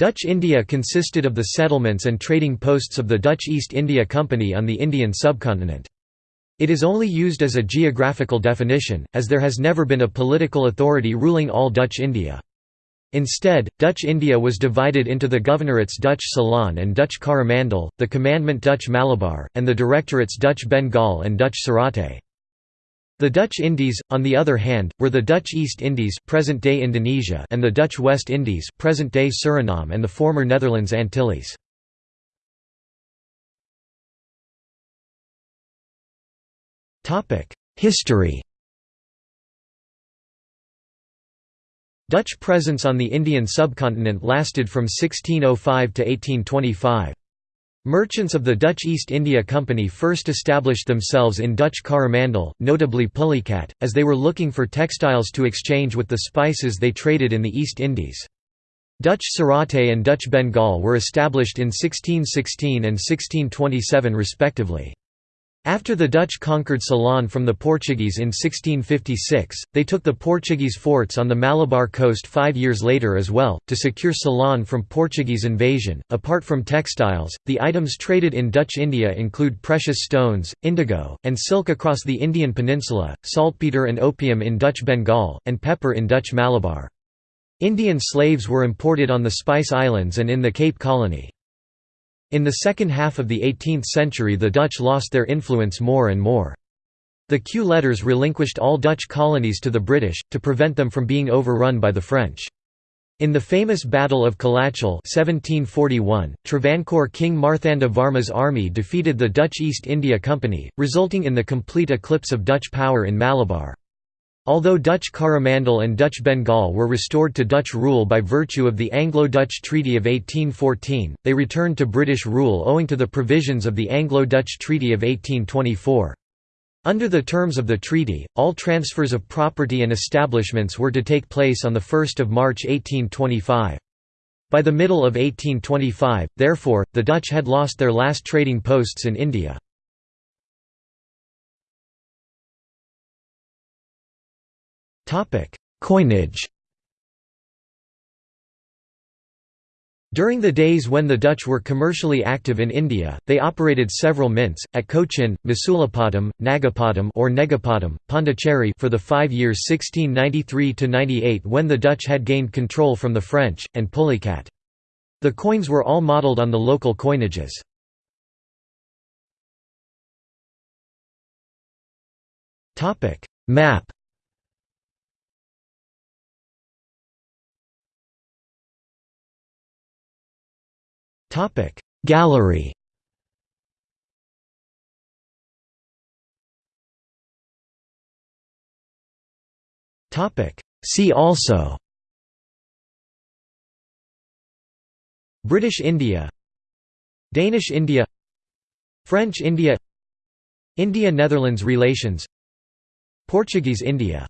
Dutch India consisted of the settlements and trading posts of the Dutch East India Company on the Indian subcontinent. It is only used as a geographical definition, as there has never been a political authority ruling all Dutch India. Instead, Dutch India was divided into the governorates Dutch Ceylon and Dutch Coromandel, the commandment Dutch Malabar, and the directorates Dutch Bengal and Dutch Suratte. The Dutch Indies, on the other hand, were the Dutch East Indies present-day Indonesia and the Dutch West Indies present-day Suriname and the former Netherlands Antilles. History Dutch presence on the Indian subcontinent lasted from 1605 to 1825. Merchants of the Dutch East India Company first established themselves in Dutch Coromandel, notably Pulicat, as they were looking for textiles to exchange with the spices they traded in the East Indies. Dutch Suratte and Dutch Bengal were established in 1616 and 1627 respectively. After the Dutch conquered Ceylon from the Portuguese in 1656, they took the Portuguese forts on the Malabar coast five years later as well, to secure Ceylon from Portuguese invasion. Apart from textiles, the items traded in Dutch India include precious stones, indigo, and silk across the Indian peninsula, saltpeter and opium in Dutch Bengal, and pepper in Dutch Malabar. Indian slaves were imported on the Spice Islands and in the Cape Colony. In the second half of the 18th century the Dutch lost their influence more and more. The Kew letters relinquished all Dutch colonies to the British, to prevent them from being overrun by the French. In the famous Battle of Colachel 1741, Travancore King Marthanda Varma's army defeated the Dutch East India Company, resulting in the complete eclipse of Dutch power in Malabar. Although Dutch Coromandel and Dutch Bengal were restored to Dutch rule by virtue of the Anglo-Dutch Treaty of 1814, they returned to British rule owing to the provisions of the Anglo-Dutch Treaty of 1824. Under the terms of the treaty, all transfers of property and establishments were to take place on 1 March 1825. By the middle of 1825, therefore, the Dutch had lost their last trading posts in India. Coinage During the days when the Dutch were commercially active in India, they operated several mints, at Cochin, Masulipatam, Nagapattam or Negapatam, Pondicherry for the five years 1693–98 when the Dutch had gained control from the French, and Pulicat. The coins were all modelled on the local coinages. Map Topic. Gallery. Topic. See also. British India. Danish India. French India. India–Netherlands relations. Portuguese India